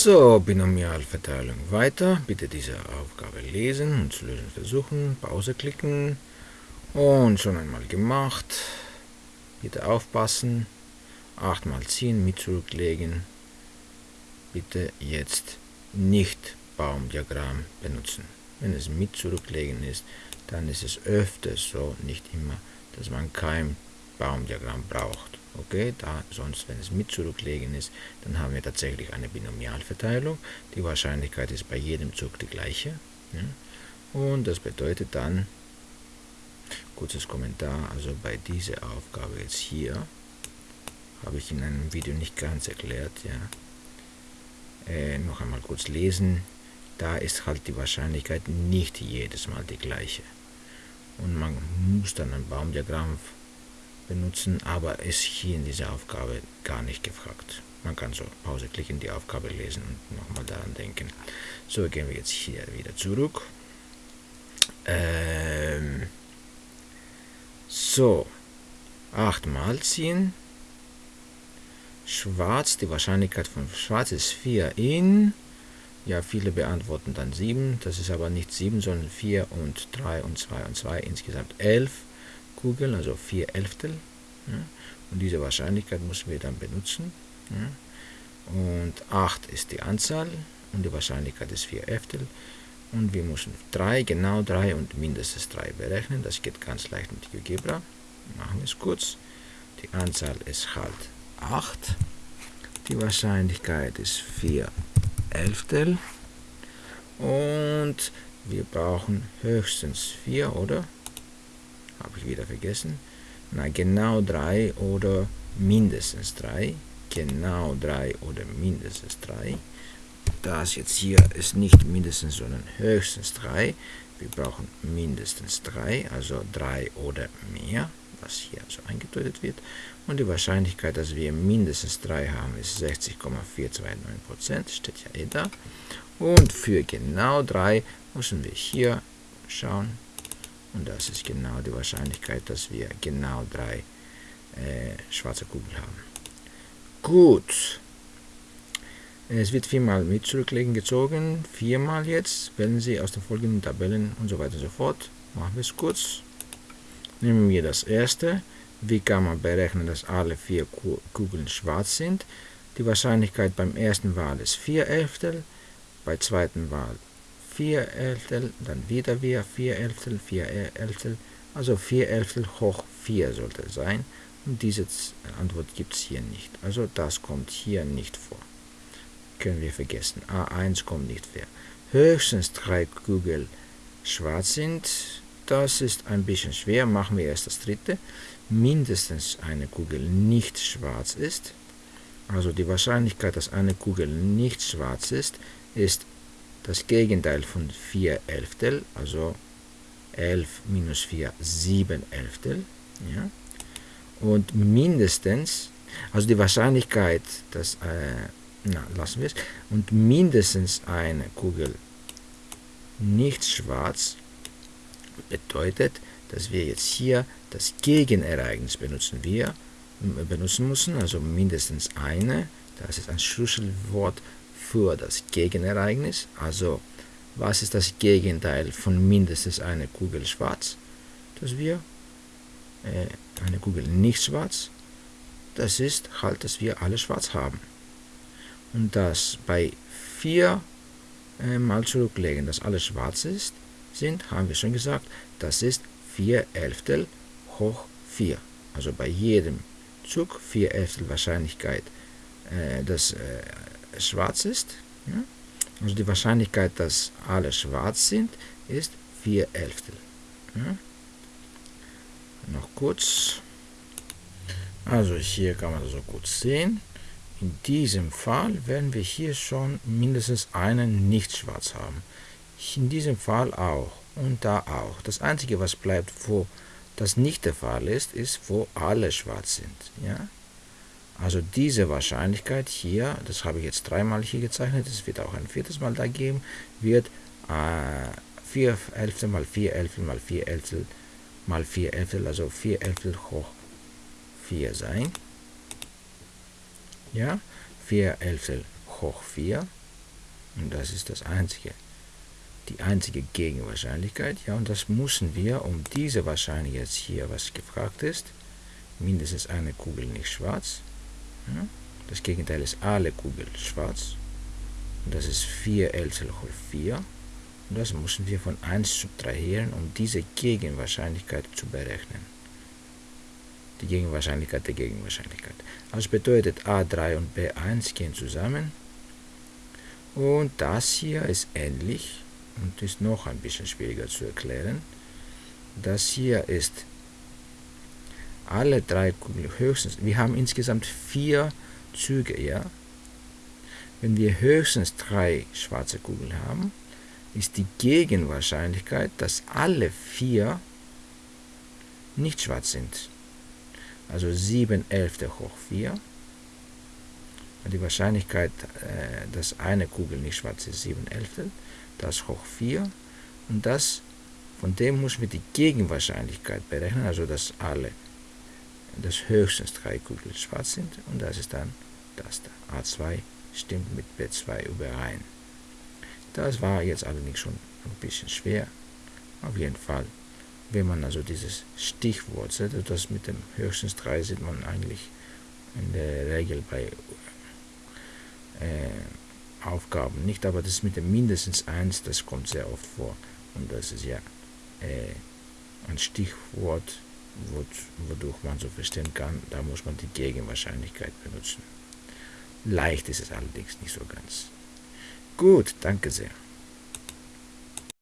So, Binomialverteilung weiter. Bitte diese Aufgabe lesen und zu lösen versuchen. Pause klicken. Und schon einmal gemacht. Bitte aufpassen. 8 mal ziehen, mit zurücklegen. Bitte jetzt nicht Baumdiagramm benutzen. Wenn es mit zurücklegen ist, dann ist es öfters so, nicht immer, dass man kein Baumdiagramm braucht. Okay, da sonst, wenn es mit zurücklegen ist, dann haben wir tatsächlich eine Binomialverteilung. Die Wahrscheinlichkeit ist bei jedem Zug die gleiche. Ja? Und das bedeutet dann, kurzes Kommentar, also bei dieser Aufgabe jetzt hier, habe ich in einem Video nicht ganz erklärt, ja. Äh, noch einmal kurz lesen, da ist halt die Wahrscheinlichkeit nicht jedes Mal die gleiche. Und man muss dann ein Baumdiagramm benutzen, aber ist hier in dieser Aufgabe gar nicht gefragt. Man kann so Pause klicken, die Aufgabe lesen und nochmal daran denken. So, gehen wir jetzt hier wieder zurück. Ähm, so, 8 mal ziehen. Schwarz, die Wahrscheinlichkeit von Schwarz ist 4 in. Ja, viele beantworten dann 7. Das ist aber nicht 7, sondern 4 und 3 und 2 und 2. Insgesamt 11. Kugeln, also 4 Elftel. Ja. Und diese Wahrscheinlichkeit müssen wir dann benutzen. Ja. Und 8 ist die Anzahl und die Wahrscheinlichkeit ist 4 Elftel. Und wir müssen 3, genau 3 und mindestens 3 berechnen. Das geht ganz leicht mit GeoGebra. Machen wir es kurz. Die Anzahl ist halt 8. Die Wahrscheinlichkeit ist 4 Elftel. Und wir brauchen höchstens 4, oder? Habe ich wieder vergessen. Na, genau 3 oder mindestens 3. Genau 3 oder mindestens 3. Das jetzt hier ist nicht mindestens, sondern höchstens 3. Wir brauchen mindestens 3, also 3 oder mehr, was hier so eingedeutet wird. Und die Wahrscheinlichkeit, dass wir mindestens 3 haben, ist 60,429%, steht ja eh da. Und für genau 3 müssen wir hier schauen, und das ist genau die Wahrscheinlichkeit, dass wir genau drei äh, schwarze Kugeln haben. Gut. Es wird viermal mit zurücklegen gezogen. Viermal jetzt. Wählen Sie aus den folgenden Tabellen und so weiter und so fort. Machen wir es kurz. Nehmen wir das erste. Wie kann man berechnen, dass alle vier Kugeln schwarz sind? Die Wahrscheinlichkeit beim ersten Wahl ist 4 Elftel, bei zweiten Wahl 4 Elftel, dann wieder wir 4 Elftel, 4 Elftel, also 4 Elftel hoch 4 sollte sein. Und diese Antwort gibt es hier nicht. Also das kommt hier nicht vor. Können wir vergessen. A1 kommt nicht vor. Höchstens drei Kugeln schwarz sind. Das ist ein bisschen schwer. Machen wir erst das dritte. Mindestens eine Kugel nicht schwarz ist. Also die Wahrscheinlichkeit, dass eine Kugel nicht schwarz ist, ist das Gegenteil von 4 Elftel, also 11 minus 4, 7 Elftel. Ja? Und mindestens, also die Wahrscheinlichkeit, dass, äh, na, lassen wir es, und mindestens eine Kugel nicht schwarz bedeutet, dass wir jetzt hier das Gegenereignis benutzen wir benutzen müssen, also mindestens eine, das ist ein Schlüsselwort für das Gegenereignis. Also, was ist das Gegenteil von mindestens einer Kugel schwarz? Dass wir äh, eine Kugel nicht schwarz, das ist halt, dass wir alle schwarz haben. Und das bei 4 äh, mal zurücklegen, dass alles schwarz ist, sind, haben wir schon gesagt, das ist 4 Elftel hoch 4. Also bei jedem Zug 4 Elftel Wahrscheinlichkeit, äh, dass äh, schwarz ist. Ja? Also die Wahrscheinlichkeit, dass alle schwarz sind, ist 4 Elftel. Ja? Noch kurz. Also hier kann man so kurz sehen. In diesem Fall werden wir hier schon mindestens einen nicht schwarz haben. In diesem Fall auch und da auch. Das einzige, was bleibt, wo das nicht der Fall ist, ist, wo alle schwarz sind. Ja? Also diese Wahrscheinlichkeit hier, das habe ich jetzt dreimal hier gezeichnet, es wird auch ein viertes Mal da geben, wird äh, 4 Elftel mal 4 Elftel mal 4 Elftel mal 4 Elftel, also 4 Elftel hoch 4 sein. Ja, 4 Elftel hoch 4. Und das ist das einzige, die einzige Gegenwahrscheinlichkeit. Ja, und das müssen wir, um diese Wahrscheinlichkeit jetzt hier, was gefragt ist, mindestens eine Kugel nicht schwarz. Ja, das Gegenteil ist alle Kugeln schwarz. Und das ist 4 Elzel hoch 4. Und das müssen wir von 1 subtrahieren, um diese Gegenwahrscheinlichkeit zu berechnen. Die Gegenwahrscheinlichkeit der Gegenwahrscheinlichkeit. Also bedeutet A3 und B1 gehen zusammen. Und das hier ist ähnlich und ist noch ein bisschen schwieriger zu erklären. Das hier ist alle drei Kugeln höchstens, wir haben insgesamt vier Züge, ja. Wenn wir höchstens drei schwarze Kugeln haben, ist die Gegenwahrscheinlichkeit, dass alle vier nicht schwarz sind. Also 7 Elfte hoch 4. Die Wahrscheinlichkeit, äh, dass eine Kugel nicht schwarz ist, 7 Elfte das hoch 4 und das, von dem muss wir die Gegenwahrscheinlichkeit berechnen, also dass alle, dass höchstens drei Kugeln schwarz sind und das ist dann das da. A2 stimmt mit B2 überein. Das war jetzt allerdings schon ein bisschen schwer. Auf jeden Fall, wenn man also dieses Stichwort setzt, das mit dem höchstens 3 sieht man eigentlich in der Regel bei äh, Aufgaben nicht, aber das mit dem mindestens 1, das kommt sehr oft vor. Und das ist ja äh, ein Stichwort, wodurch man so verstehen kann, da muss man die Gegenwahrscheinlichkeit benutzen. Leicht ist es allerdings nicht so ganz. Gut, danke sehr.